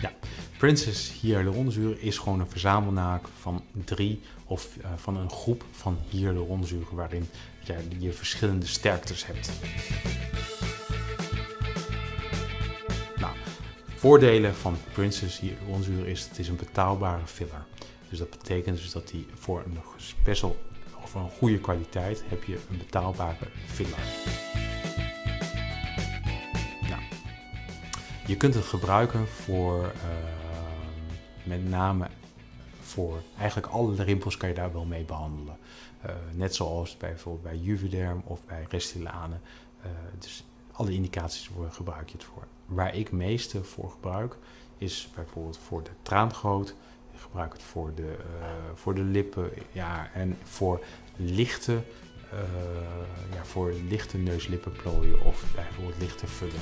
Ja, Princess hyaluronzuur is gewoon een verzamelnaak van drie of uh, van een groep van hyaluronzuren waarin ja, je verschillende sterktes hebt. Nou, voordelen van Princess hyaluronzuur is het is een betaalbare filler. Dus dat betekent dus dat die voor een special voor een goede kwaliteit heb je een betaalbare filler. Nou, je kunt het gebruiken voor uh, met name voor eigenlijk alle rimpels kan je daar wel mee behandelen. Uh, net zoals bij, bijvoorbeeld bij Juvederm of bij Restylane. Uh, dus alle indicaties voor gebruik je het voor. Waar ik meeste voor gebruik is bijvoorbeeld voor de traangoot. Ik gebruik het voor de, uh, voor de lippen ja, en voor lichte, ja, voor lichte neuslippenplooien of bijvoorbeeld lichte vullen.